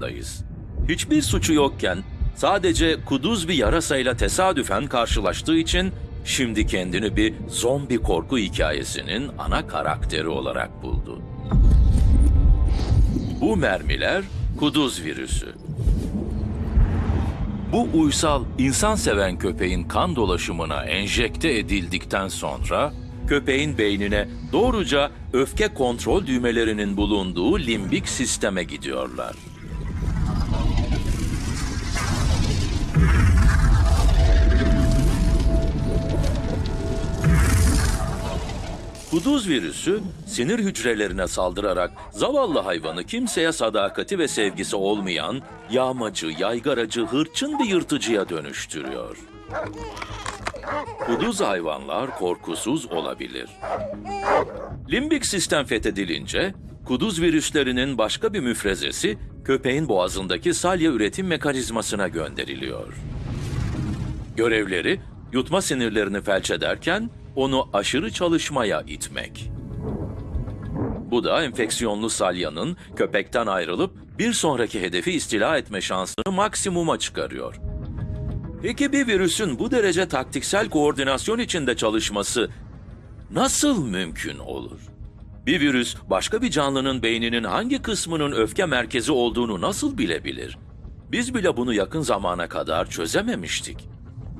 dayız. Hiçbir suçu yokken sadece kuduz bir yarasayla tesadüfen karşılaştığı için şimdi kendini bir zombi korku hikayesinin ana karakteri olarak buldu. Bu mermiler kuduz virüsü. Bu uysal, insan seven köpeğin kan dolaşımına enjekte edildikten sonra köpeğin beynine doğruca öfke kontrol düğmelerinin bulunduğu limbik sisteme gidiyorlar. Kuduz virüsü sinir hücrelerine saldırarak zavallı hayvanı kimseye sadakati ve sevgisi olmayan yağmacı, yaygaracı, hırçın bir yırtıcıya dönüştürüyor. Kuduz hayvanlar korkusuz olabilir. Limbik sistem fethedilince kuduz virüslerinin başka bir müfrezesi köpeğin boğazındaki salya üretim mekanizmasına gönderiliyor. Görevleri yutma sinirlerini felç ederken onu aşırı çalışmaya itmek. Bu da enfeksiyonlu salyanın köpekten ayrılıp bir sonraki hedefi istila etme şansını maksimuma çıkarıyor. Peki bir virüsün bu derece taktiksel koordinasyon içinde çalışması nasıl mümkün olur? Bir virüs başka bir canlının beyninin hangi kısmının öfke merkezi olduğunu nasıl bilebilir? Biz bile bunu yakın zamana kadar çözememiştik.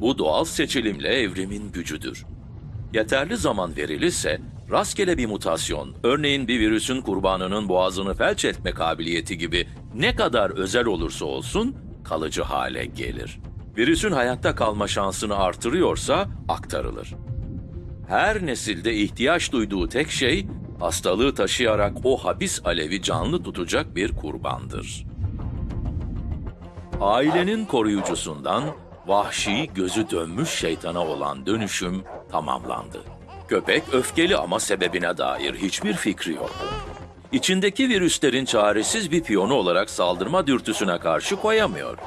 Bu doğal seçilimle evrimin gücüdür. Yeterli zaman verilirse rastgele bir mutasyon, örneğin bir virüsün kurbanının boğazını felç etme kabiliyeti gibi ne kadar özel olursa olsun kalıcı hale gelir. Virüsün hayatta kalma şansını artırıyorsa aktarılır. Her nesilde ihtiyaç duyduğu tek şey hastalığı taşıyarak o habis alevi canlı tutacak bir kurbandır. Ailenin koruyucusundan vahşi gözü dönmüş şeytana olan dönüşüm tamamlandı. Köpek öfkeli ama sebebine dair hiçbir fikri yok. İçindeki virüslerin çaresiz bir piyonu olarak saldırma dürtüsüne karşı koyamıyor.